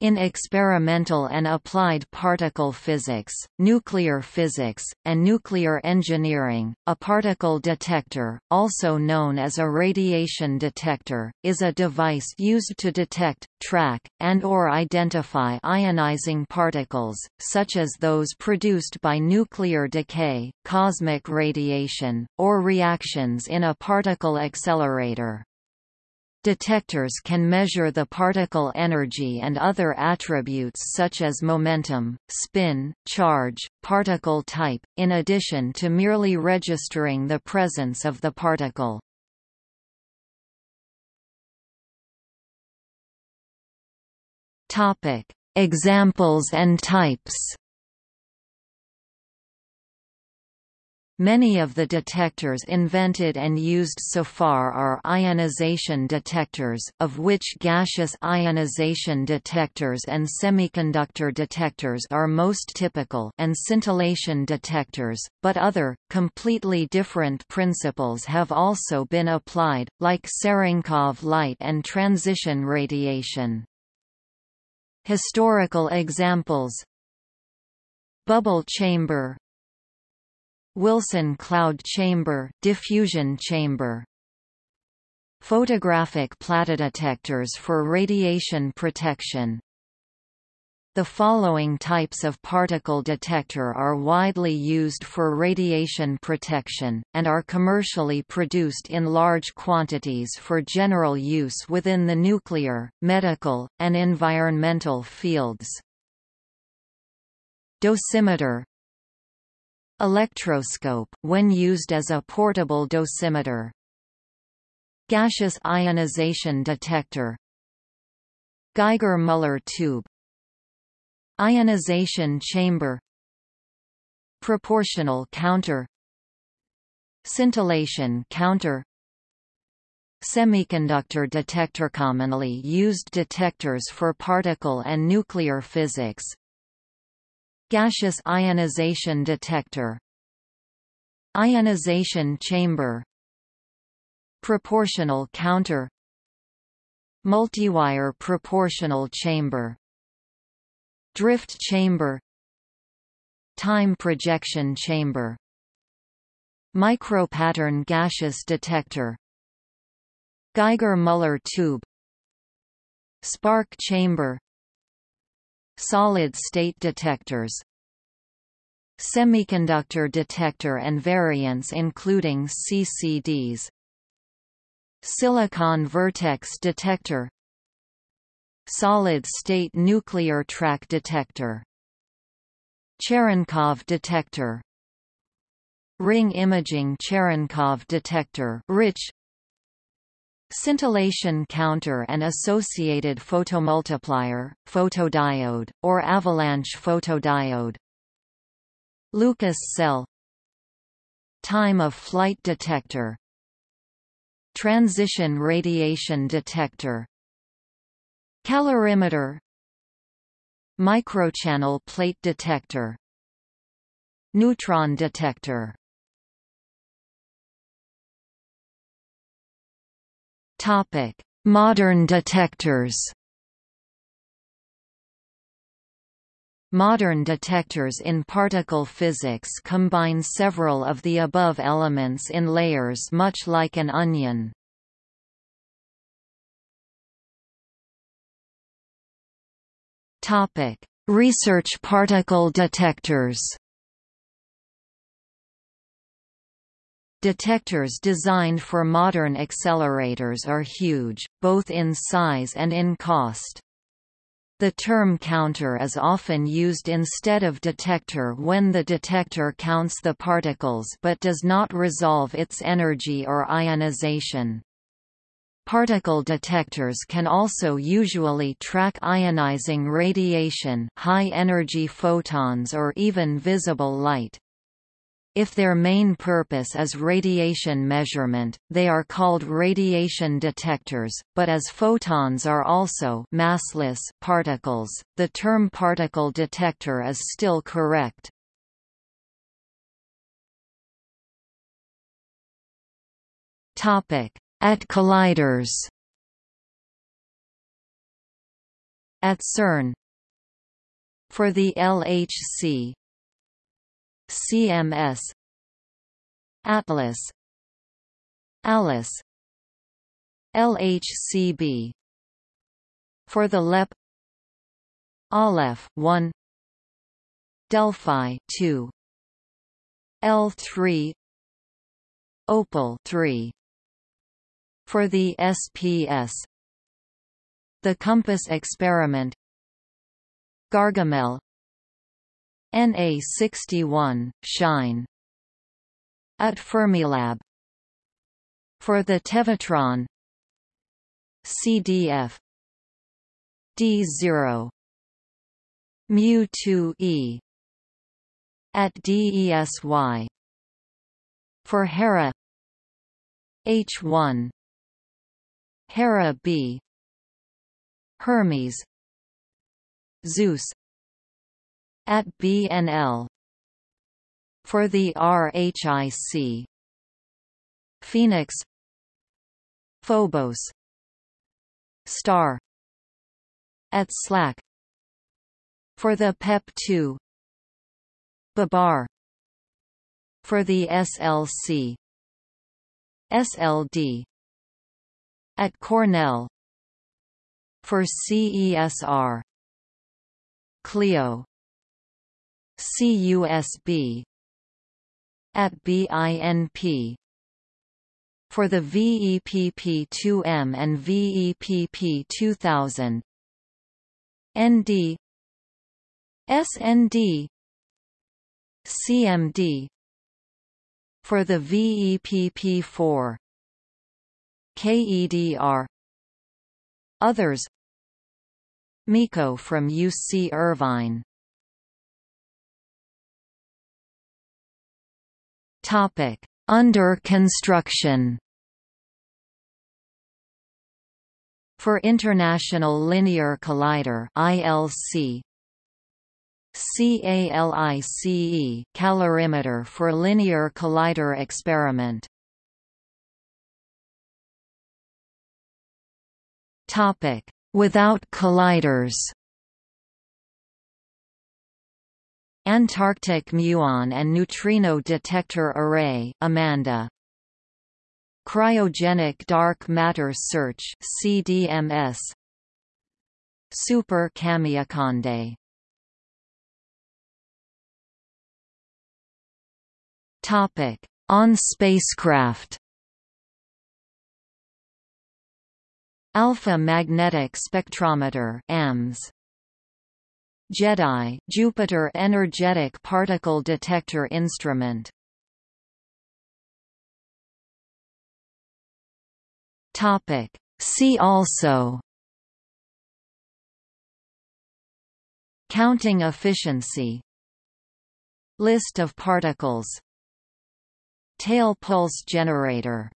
In experimental and applied particle physics, nuclear physics, and nuclear engineering, a particle detector, also known as a radiation detector, is a device used to detect, track, and or identify ionizing particles, such as those produced by nuclear decay, cosmic radiation, or reactions in a particle accelerator. Detectors can measure the particle energy and other attributes such as momentum, spin, charge, particle type, in addition to merely registering the presence of the particle. Examples and types Many of the detectors invented and used so far are ionization detectors, of which gaseous ionization detectors and semiconductor detectors are most typical and scintillation detectors, but other, completely different principles have also been applied, like Cherenkov light and transition radiation. Historical examples Bubble chamber Wilson cloud chamber, diffusion chamber. Photographic plate detectors for radiation protection. The following types of particle detector are widely used for radiation protection, and are commercially produced in large quantities for general use within the nuclear, medical, and environmental fields. Dosimeter Electroscope, when used as a portable dosimeter. Gaseous ionization detector. Geiger-Müller tube. Ionization chamber. Proportional counter. Scintillation counter. Semiconductor detector commonly used detectors for particle and nuclear physics Gaseous ionization detector Ionization chamber Proportional counter Multiwire proportional chamber Drift chamber Time projection chamber Micropattern gaseous detector Geiger-Müller tube Spark chamber Solid-state detectors Semiconductor detector and variants including CCDs Silicon vertex detector Solid-state nuclear track detector Cherenkov detector Ring imaging Cherenkov detector rich Scintillation counter and associated photomultiplier, photodiode, or avalanche photodiode. Lucas cell. Time of flight detector. Transition radiation detector. Calorimeter. Microchannel plate detector. Neutron detector Topic: Modern detectors. Modern detectors in particle physics combine several of the above elements in layers much like an onion. Topic: Research particle detectors. Detectors designed for modern accelerators are huge, both in size and in cost. The term counter is often used instead of detector when the detector counts the particles but does not resolve its energy or ionization. Particle detectors can also usually track ionizing radiation high-energy photons or even visible light. If their main purpose is radiation measurement, they are called radiation detectors, but as photons are also massless particles, the term particle detector is still correct. Topic: At colliders at CERN for the LHC CMS Atlas Alice LHCb for the LEP Aleph 1 Delphi 2 L3 Opal 3 for the SPS The Compass Experiment Gargamelle NA61 Shine. At Fermilab. For the Tevatron. CDF D0 mu2e at DESY for Hera. H1 Hera B. Hermes. Zeus at BNL for the RHIC PHENIX. Phobos. Star. At SLAC. For the PEP2 Babar. For the SLC SLD at Cornell. For CESR CLEO CUSB at BINP for the VEPP2M and VEPP2000 ND SND CMD for the VEPP4 KEDR Others MECO from UC Irvine Topic under construction? For International Linear Collider ILC CALICE calorimeter for linear collider experiment. Topic Without colliders Antarctic muon and neutrino detector array Amanda Cryogenic dark matter search CDMS Super Kamiokande Topic: On spacecraft. Alpha Magnetic Spectrometer (AMS). JEDI Jupiter Energetic Particle Detector Instrument. Topic: See also. Counting efficiency. List of particles. Tail pulse generator